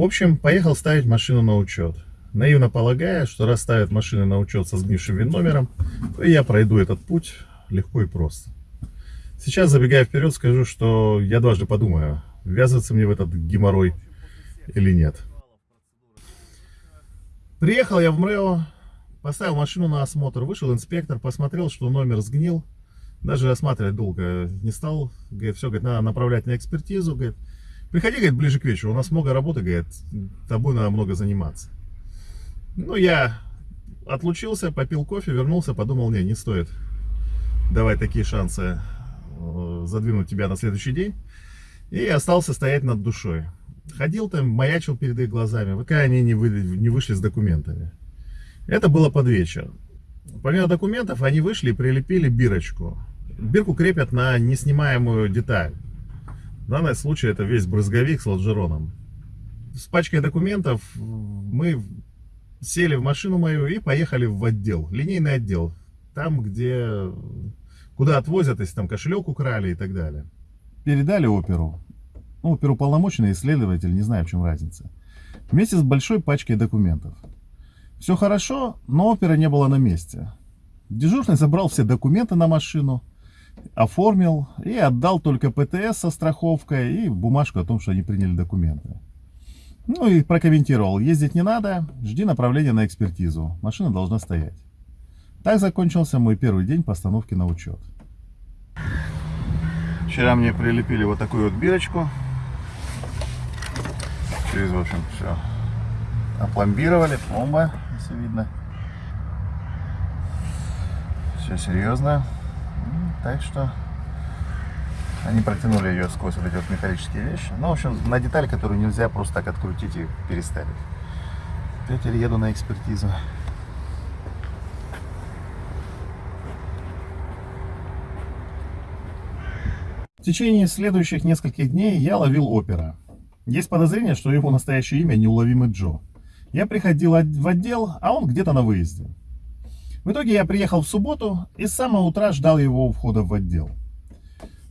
В общем, поехал ставить машину на учет. Наивно полагая, что раз ставят машины на учет со сгнившим вин-номером, то я пройду этот путь легко и просто. Сейчас, забегая вперед, скажу, что я дважды подумаю, ввязываться мне в этот геморрой или нет. Приехал я в МРЭО, поставил машину на осмотр, вышел инспектор, посмотрел, что номер сгнил. Даже осматривать долго не стал. Говорит, все, говорит, надо направлять на экспертизу. Говорит, приходи, говорит, ближе к вечеру, у нас много работы, говорит, тобой надо много заниматься. Ну, я отлучился, попил кофе, вернулся, подумал, не, не стоит давать такие шансы э, задвинуть тебя на следующий день. И остался стоять над душой. Ходил там, маячил перед их глазами, пока они не, вы, не вышли с документами. Это было под вечер. Помимо документов, они вышли и прилепили бирочку. Бирку крепят на неснимаемую деталь. В данном случае это весь брызговик с лонжероном. С пачкой документов мы сели в машину мою и поехали в отдел, линейный отдел. Там, где, куда отвозят, если там кошелек украли и так далее. Передали оперу. Ну, оперуполномоченный исследователь, не знаю, в чем разница. Вместе с большой пачкой документов. Все хорошо, но опера не было на месте. Дежурный забрал все документы на машину, оформил и отдал только ПТС со страховкой и бумажку о том, что они приняли документы. Ну и прокомментировал, ездить не надо, жди направления на экспертизу, машина должна стоять. Так закончился мой первый день постановки на учет. Вчера мне прилепили вот такую вот бирочку. Через, в общем, все опломбировали, пломба, если видно. Все серьезно. Так что они протянули ее сквозь вот эти вот металлические вещи. Ну, в общем, на деталь, которую нельзя просто так открутить и переставить. Теперь еду на экспертизу. В течение следующих нескольких дней я ловил опера. Есть подозрение, что его настоящее имя неуловимый Джо. Я приходил в отдел, а он где-то на выезде. В итоге я приехал в субботу и с самого утра ждал его у входа в отдел.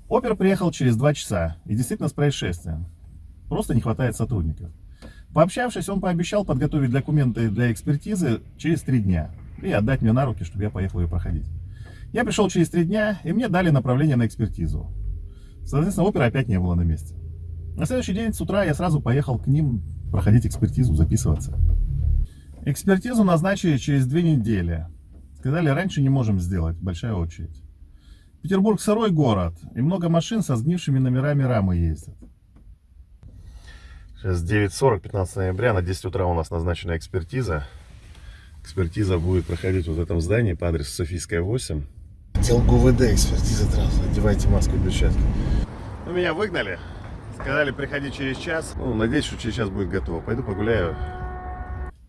Опер приехал через два часа, и действительно с происшествием. Просто не хватает сотрудников. Пообщавшись, он пообещал подготовить документы для экспертизы через три дня и отдать мне на руки, чтобы я поехал ее проходить. Я пришел через три дня, и мне дали направление на экспертизу. Соответственно, опера опять не было на месте. На следующий день с утра я сразу поехал к ним проходить экспертизу, записываться. Экспертизу назначили через две недели. Сказали, раньше не можем сделать, большая очередь. Петербург сырой город, и много машин со сгнившими номерами рамы ездят. Сейчас 9.40, 15 ноября, на 10 утра у нас назначена экспертиза. Экспертиза будет проходить вот в этом здании по адресу Софийская 8. Отдел ГУВД, экспертиза сразу, одевайте маску и перчатки. Ну, меня выгнали, сказали приходи через час. Ну, надеюсь, что через час будет готово. Пойду погуляю,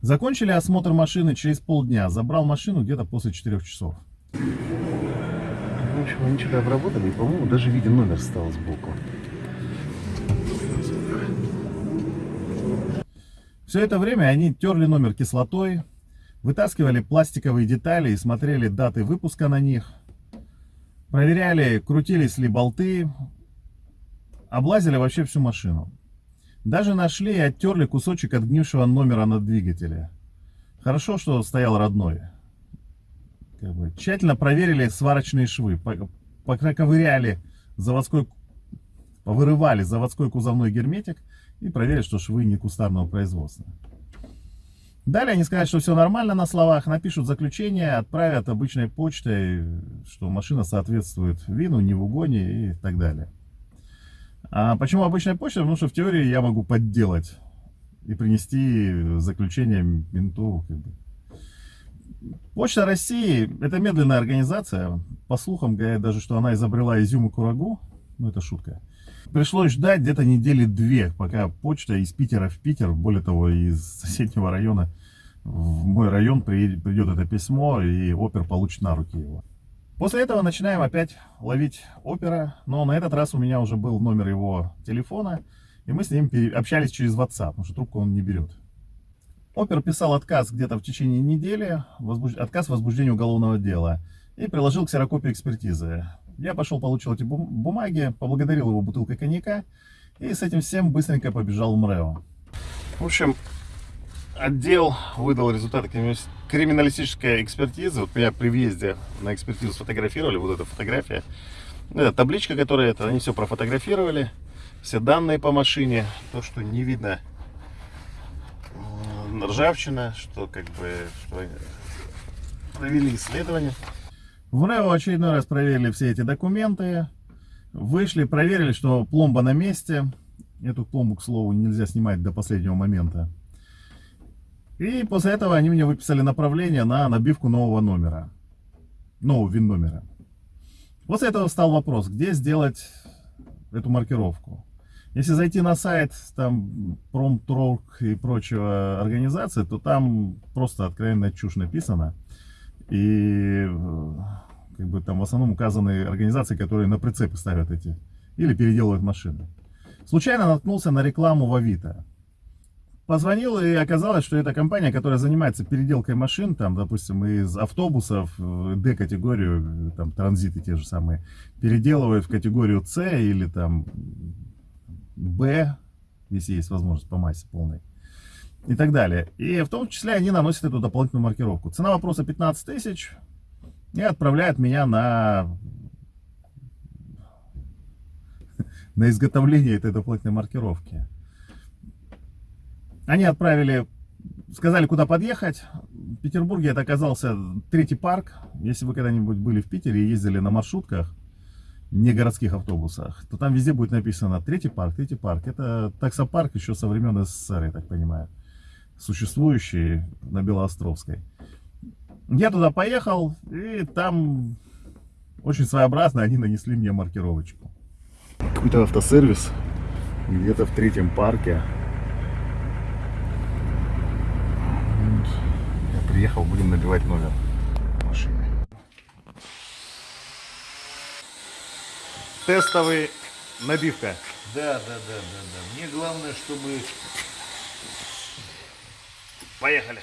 Закончили осмотр машины через полдня. Забрал машину где-то после 4 часов. В общем, они что-то обработали, и, по-моему, даже виден номер стал сбоку. Все это время они терли номер кислотой, вытаскивали пластиковые детали и смотрели даты выпуска на них, проверяли, крутились ли болты, облазили вообще всю машину. Даже нашли и оттерли кусочек отгнившего номера на двигателе. Хорошо, что стоял родной. Как бы, тщательно проверили сварочные швы, поковыряли заводской, повырывали заводской кузовной герметик и проверили, что швы не кустарного производства. Далее они скажут, что все нормально на словах, напишут заключение, отправят обычной почтой, что машина соответствует вину, не в угоне и так далее. А почему обычная почта? Потому что в теории я могу подделать и принести заключение менту. Как бы. Почта России – это медленная организация. По слухам говорят даже, что она изобрела изюм и курагу. Ну, это шутка. Пришлось ждать где-то недели две, пока почта из Питера в Питер, более того, из соседнего района в мой район придет это письмо, и опер получит на руки его. После этого начинаем опять ловить опера, но на этот раз у меня уже был номер его телефона, и мы с ним общались через WhatsApp, потому что трубку он не берет. Опер писал отказ где-то в течение недели, возбуж... отказ возбуждения уголовного дела, и приложил ксерокопию экспертизы. Я пошел, получил эти бумаги, поблагодарил его бутылкой коньяка, и с этим всем быстренько побежал в МРЭО. В общем, отдел выдал результаты крими- криминалистической экспертизы. Вот меня при въезде на экспертизу сфотографировали, вот эта фотография. Это табличка, которая это, они все профотографировали. Все данные по машине. То, что не видно ржавчина, что как бы что провели исследование. В РЭО очередной раз проверили все эти документы. Вышли, проверили, что пломба на месте. Эту пломбу, к слову, нельзя снимать до последнего момента. И после этого они мне выписали направление на набивку нового номера. Нового ВИН-номера. После этого встал вопрос, где сделать эту маркировку. Если зайти на сайт там Промторг и прочего организации, то там просто откровенная чушь написана. И э, как бы там в основном указаны организации, которые на прицепы ставят эти или переделывают машины. Случайно наткнулся на рекламу в Авито. Позвонил и оказалось, что это компания, которая занимается переделкой машин, там, допустим, из автобусов D-категорию, там, транзиты те же самые, переделывают в категорию C или там B, если есть возможность по массе полной, и так далее. И в том числе они наносят эту дополнительную маркировку. Цена вопроса 15 тысяч и отправляют меня на на изготовление этой дополнительной маркировки. Они отправили, сказали, куда подъехать. В Петербурге это оказался третий парк. Если вы когда-нибудь были в Питере и ездили на маршрутках, не городских автобусах, то там везде будет написано третий парк, третий парк. Это таксопарк еще со времен СССР, я так понимаю, существующий на Белоостровской. Я туда поехал, и там очень своеобразно они нанесли мне маркировочку. Какой-то автосервис где-то в третьем парке. Вот. Я приехал, будем набивать номер машины. Тестовый набивка. Да, да, да, да, да. Мне главное, чтобы Поехали.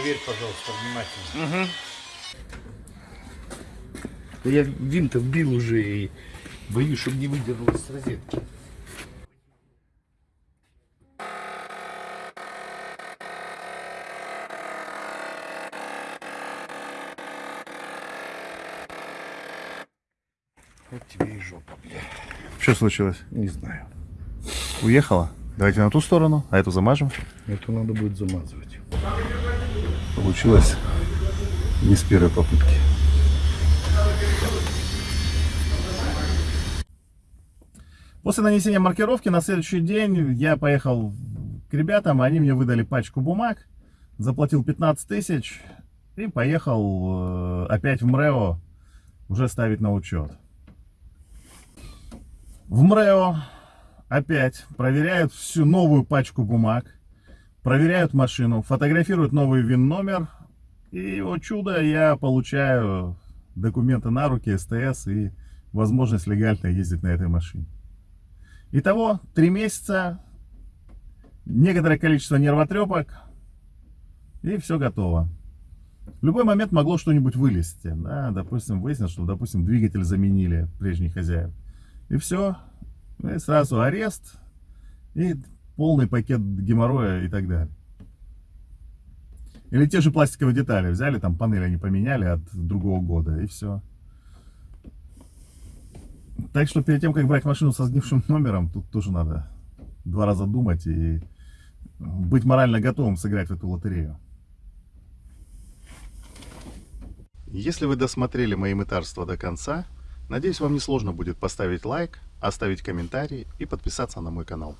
Проверь, пожалуйста, внимательно. Да Я винта вбил уже и боюсь, чтобы не выдернулось с розетки. Вот тебе и жопа, бля. Что случилось? Не знаю. Уехала? Давайте на ту сторону, а эту замажем. Это надо будет замазывать. Получилось не с первой попытки. После нанесения маркировки на следующий день я поехал к ребятам, они мне выдали пачку бумаг, заплатил 15 тысяч и поехал э, опять в МРЭО уже ставить на учет. В МРЭО опять проверяют всю новую пачку бумаг, проверяют машину, фотографируют новый ВИН-номер, и, о чудо, я получаю документы на руки, СТС и возможность легально ездить на этой машине. Итого, три месяца, некоторое количество нервотрепок, и все готово. В любой момент могло что-нибудь вылезти. Да, допустим, выяснилось, что, допустим, двигатель заменили прежний хозяин. И все. И сразу арест и полный пакет геморроя и так далее. Или те же пластиковые детали. Взяли, там панель они поменяли от другого года, и все. Так что перед тем, как брать машину со сгнившим номером, тут тоже надо два раза думать и быть морально готовым сыграть в эту лотерею. Если вы досмотрели мои мытарства до конца, надеюсь, вам не сложно будет поставить лайк, оставить комментарий и подписаться на мой канал.